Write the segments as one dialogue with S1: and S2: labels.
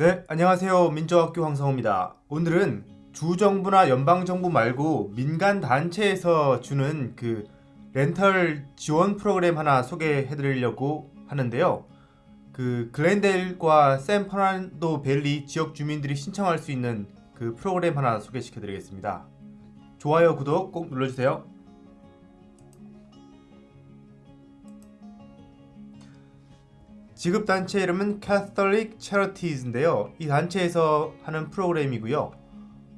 S1: 네, 안녕하세요. 민주학교 황성호입니다. 오늘은 주정부나 연방정부 말고 민간 단체에서 주는 그 렌털 지원 프로그램 하나 소개해 드리려고 하는데요. 그 글렌델과 샌퍼란도 밸리 지역 주민들이 신청할 수 있는 그 프로그램 하나 소개시켜 드리겠습니다. 좋아요, 구독 꼭 눌러주세요. 지급 단체 이름은 Catholic Charities인데요. 이 단체에서 하는 프로그램이고요.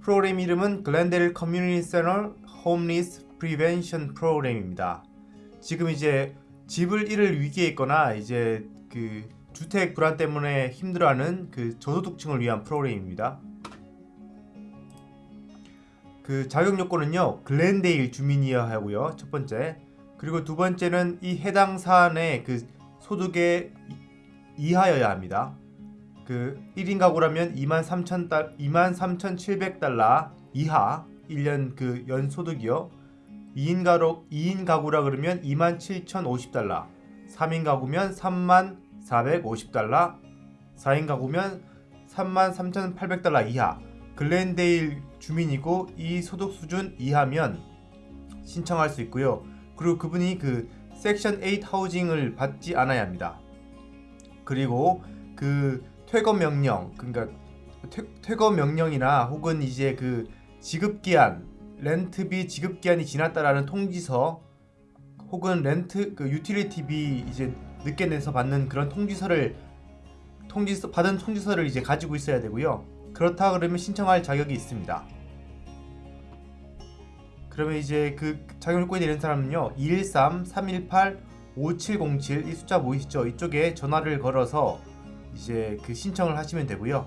S1: 프로그램 이름은 Glendale Community Center Homeless Prevention Program입니다. 지금 이제 집을 잃을 위기에 있거나 이제 그 주택 불안 때문에 힘들어하는 그 저소득층을 위한 프로그램입니다. 그 자격 요건은요 글렌데일 주민이어야 하고요 첫 번째 그리고 두 번째는 이 해당 사안의 그 소득의 이하여야 합니다. 그 1인 가구라면 23,000달 23,700달러 이하 1년 그 연소득이요. 2인 가로 2인 가구라 그러면 27,050달러. 3인 가구면 34,450달러. 4인 가구면 33,800달러 이하. 글렌데일 주민이고 이 소득 수준 이하면 신청할 수 있고요. 그리고 그분이 그 섹션 8 housing을 받지 않아야 합니다. 그리고 그 퇴거 명령 그러니까 퇴, 퇴거 명령이나 혹은 이제 그 지급 기한 rent비 지급 기한이 지났다라는 통지서 혹은 렌트 그 utility비 이제 늦게 내서 받는 그런 통지서를 통지서 받은 통지서를 이제 가지고 있어야 되고요. 그렇다 그러면 신청할 자격이 있습니다. 그러면 이제 그 자격 요건이 되는 사람은요. 213 318 5707 이 숫자 보이시죠? 이쪽에 전화를 걸어서 이제 그 신청을 하시면 되고요.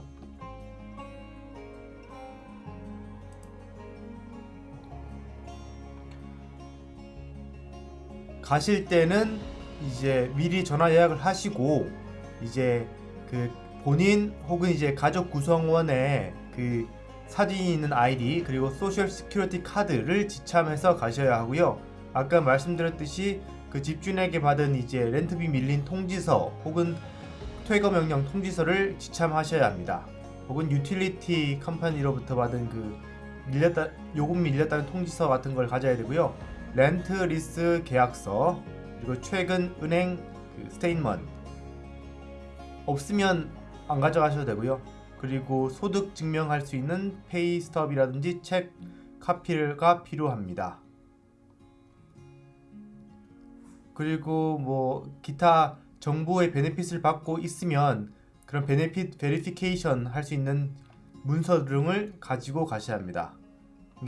S1: 가실 때는 이제 미리 전화 예약을 하시고 이제 그 본인 혹은 이제 가족 구성원의 그 사진이 있는 아이디 그리고 Social Security card를 지참해서 가셔야 하고요. 아까 말씀드렸듯이 그 집주인에게 받은 이제 rent비 밀린 통지서 혹은 퇴거 명령 통지서를 지참하셔야 합니다. 혹은 utility company로부터 받은 그 밀렸다 요금 밀렸다는 통지서 같은 걸 가져야 되고요. rent lease 계약서 그리고 최근 은행 그 statement 없으면 안 가져가셔도 되고요. 그리고 소득 증명할 수 있는 페이 스톱이라든지 책 카피가 필요합니다. 그리고 뭐 기타 정보의 베네핏을 받고 있으면 그런 베네핏 베리피케이션 할 수 있는 문서 등을 가지고 가셔야 합니다.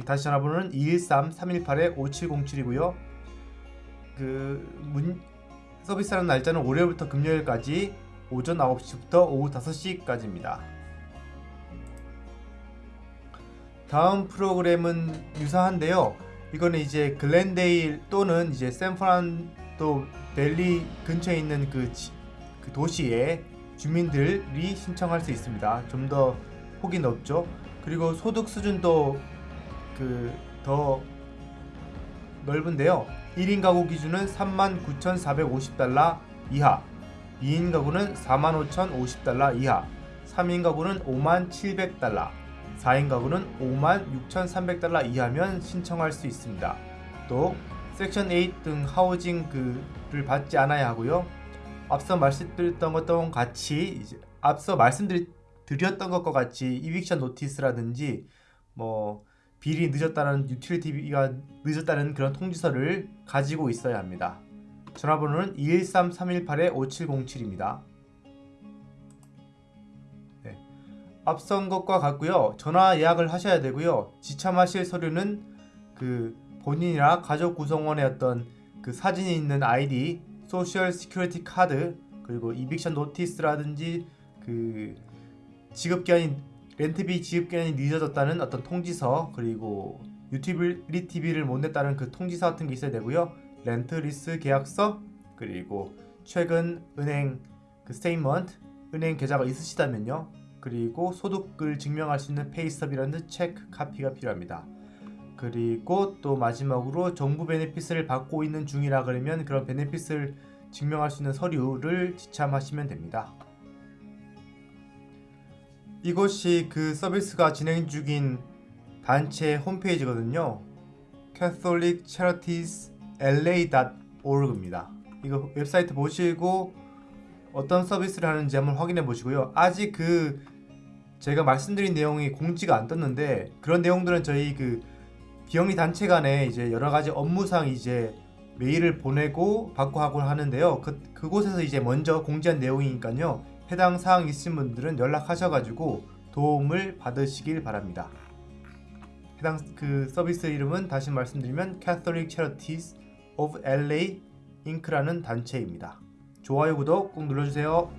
S1: 다시 전화번호는 213-318-5707이고요. 그 문, 서비스하는 날짜는 월요일부터 금요일까지 오전 9시부터 오후 5시까지입니다. 다음 프로그램은 유사한데요. 이거는 이제 글렌데일 또는 이제 샌프란 또 벨리 근처에 있는 그, 지, 그 도시의 주민들이 신청할 수 있습니다. 좀 더 폭이 넓죠. 그리고 소득 수준도 그 더 넓은데요. 1인 가구 기준은 39,450달러 이하, 2인 가구는 45,050달러 이하, 3인 가구는 57,700달러, 4인 가구는 56,300달러 이하면 신청할 수 있습니다. 또 섹션 8 등 housing 그를 받지 않아야 하고요. 앞서 말씀드렸던 것과 같이 이제 앞서 말씀드렸던 것과 같이 eviction notice라든지 뭐 비리 늦었다는 utility비가 늦었다는 그런 통지서를 가지고 있어야 합니다. 전화번호는 213-318-5707입니다. 네. 앞선 것과 같고요. 전화 예약을 하셔야 되고요. 지참하실 서류는 그 본인이나 가족 구성원의 어떤 그 사진이 있는 ID, Social Security card, 그리고 eviction notice라든지 그 지급 기한이 rent비 지급 기한이 늦어졌다는 어떤 통지서 그리고 utility비를 못 냈다는 그 통지서 같은 게 있어야 되고요. rent lease 계약서 그리고 최근 은행 그 statement 은행 계좌가 있으시다면요. 그리고 소득을 증명할 수 있는 pay stub이라는 check copy가 필요합니다. 그리고 또 마지막으로 정부 benefit을 받고 있는 중이라 그러면 그런 benefit을 증명할 수 있는 서류를 지참하시면 됩니다. 이것이 그 서비스가 진행 중인 단체 홈페이지거든요. Catholic Charities LA.org입니다. 이거 웹사이트 보시고 어떤 서비스를 하는지 한번 확인해 보시고요. 아직 그 제가 말씀드린 내용이 공지가 안 떴는데 그런 내용들은 저희 그 비영리 단체 간에 이제 여러 가지 업무상 이제 메일을 보내고 받고 하고 하는데요. 그 그곳에서 이제 먼저 공지한 내용이니까요. 해당 사항 있으신 분들은 연락하셔가지고 도움을 받으시길 바랍니다. 해당 그 서비스 이름은 다시 말씀드리면 Catholic Charities of LA Inc.라는 단체입니다. 좋아요, 구독 꼭 눌러주세요.